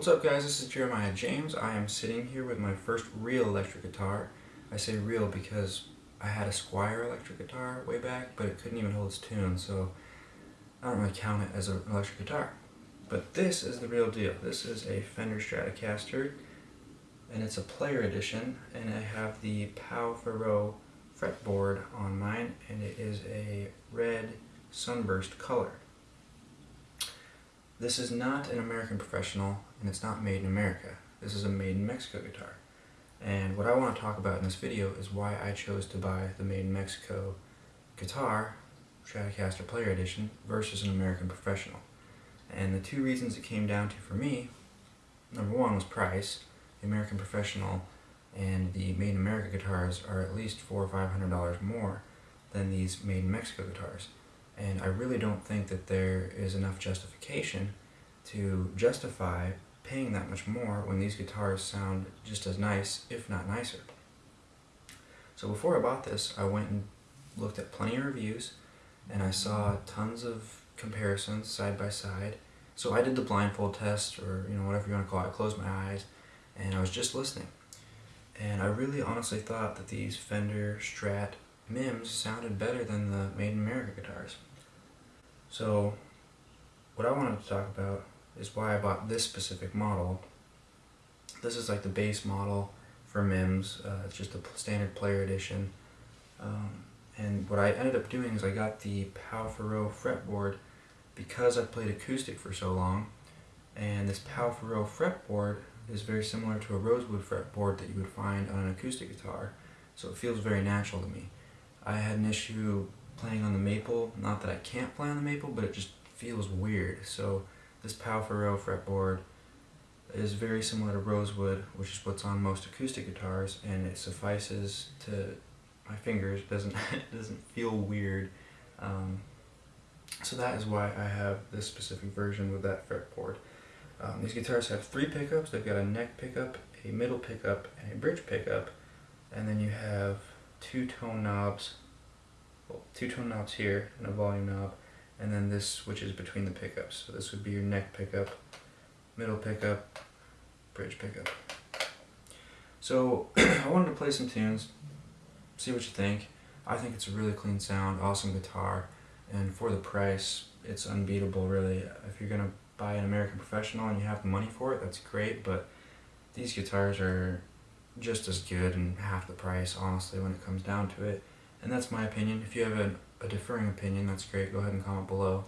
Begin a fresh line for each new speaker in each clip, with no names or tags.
What's up guys, this is Jeremiah James. I am sitting here with my first real electric guitar. I say real because I had a Squier electric guitar way back, but it couldn't even hold its tune, so I don't really count it as an electric guitar. But this is the real deal. This is a Fender Stratocaster, and it's a player edition, and I have the Pau Ferro fretboard on mine, and it is a red sunburst color. This is not an American Professional, and it's not made in America. This is a made in Mexico guitar. And what I want to talk about in this video is why I chose to buy the made in Mexico guitar, Stratocaster Player Edition, versus an American Professional. And the two reasons it came down to for me, number one was price. The American Professional and the Made in America guitars are at least four or five hundred dollars more than these Made in Mexico guitars. And I really don't think that there is enough justification to justify paying that much more when these guitars sound just as nice, if not nicer. So before I bought this, I went and looked at plenty of reviews, and I saw tons of comparisons side by side. So I did the blindfold test, or you know whatever you want to call it. I closed my eyes, and I was just listening. And I really honestly thought that these Fender Strat MIMs sounded better than the Made in America guitars. So what I wanted to talk about is why I bought this specific model. This is like the base model for MIMS. Uh, it's just a standard player edition. Um, and what I ended up doing is I got the Pau Ferro fretboard because I've played acoustic for so long. And this Pau Ferro fretboard is very similar to a rosewood fretboard that you would find on an acoustic guitar. So it feels very natural to me. I had an issue playing on the maple. Not that I can't play on the maple, but it just feels weird. So this Pau Ferro fretboard is very similar to rosewood, which is what's on most acoustic guitars, and it suffices to my fingers. doesn't doesn't feel weird. Um, so that is why I have this specific version with that fretboard. Um, these guitars have three pickups. They've got a neck pickup, a middle pickup, and a bridge pickup. And then you have two tone knobs two tone knobs here and a volume knob and then this switches between the pickups. So this would be your neck pickup, middle pickup, bridge pickup. So I wanted to play some tunes, see what you think. I think it's a really clean sound, awesome guitar, and for the price, it's unbeatable really. If you're to buy an American Professional and you have the money for it, that's great, but these guitars are just as good and half the price, honestly, when it comes down to it. And that's my opinion. If you have a, a differing opinion, that's great. Go ahead and comment below.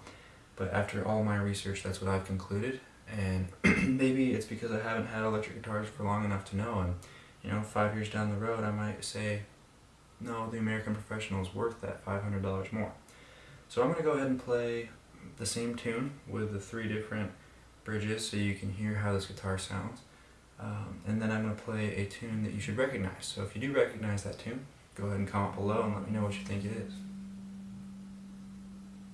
But after all my research, that's what I've concluded. And maybe it's because I haven't had electric guitars for long enough to know. And, you know, five years down the road, I might say, no, the American Professional is worth that $500 more. So I'm going to go ahead and play the same tune with the three different bridges so you can hear how this guitar sounds. Um, and then I'm going to play a tune that you should recognize. So if you do recognize that tune, go ahead and comment below and let me know what you think it is.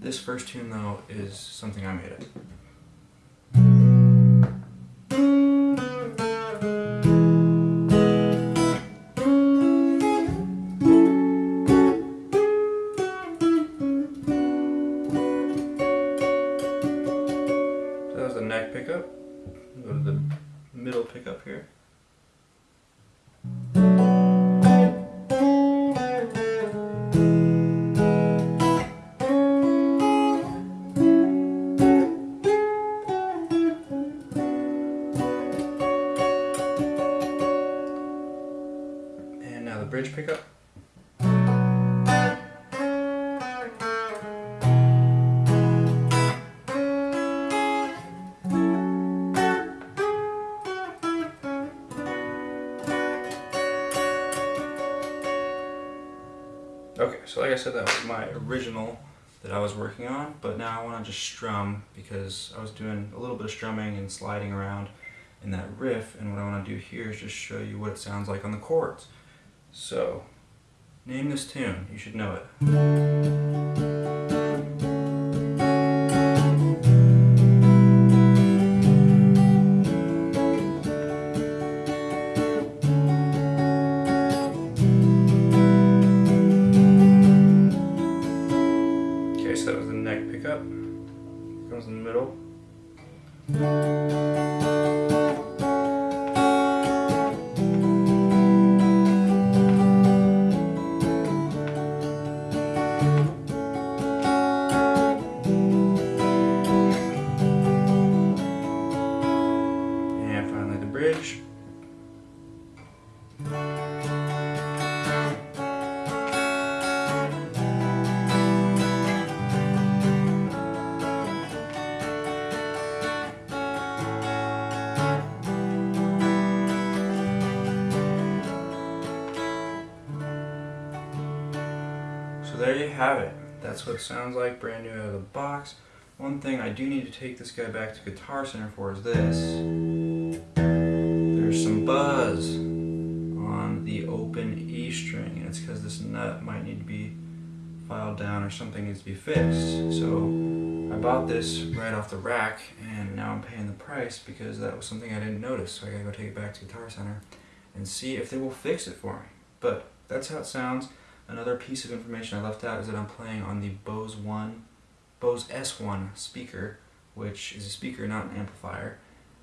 This first tune though is something I made up. Bridge pickup. Okay, so like I said, that was my original that I was working on, but now I want to just strum because I was doing a little bit of strumming and sliding around in that riff, and what I want to do here is just show you what it sounds like on the chords. So, name this tune. You should know it. Okay, so that was the neck pickup. Comes in the middle. There you have it. That's what it sounds like brand new out of the box. One thing I do need to take this guy back to Guitar Center for is this. There's some buzz on the open E string and it's because this nut might need to be filed down or something needs to be fixed. So I bought this right off the rack and now I'm paying the price because that was something I didn't notice. So I gotta go take it back to Guitar Center and see if they will fix it for me. But that's how it sounds. Another piece of information I left out is that I'm playing on the Bose One, Bose S1 speaker, which is a speaker, not an amplifier.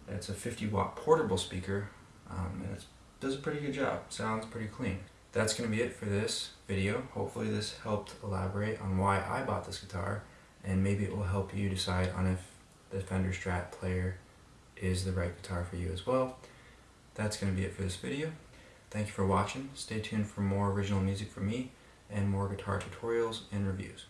It's a 50 watt portable speaker, um, and it does a pretty good job. Sounds pretty clean. That's going to be it for this video. Hopefully this helped elaborate on why I bought this guitar, and maybe it will help you decide on if the Fender Strat player is the right guitar for you as well. That's going to be it for this video. Thank you for watching. Stay tuned for more original music from me and more guitar tutorials and reviews.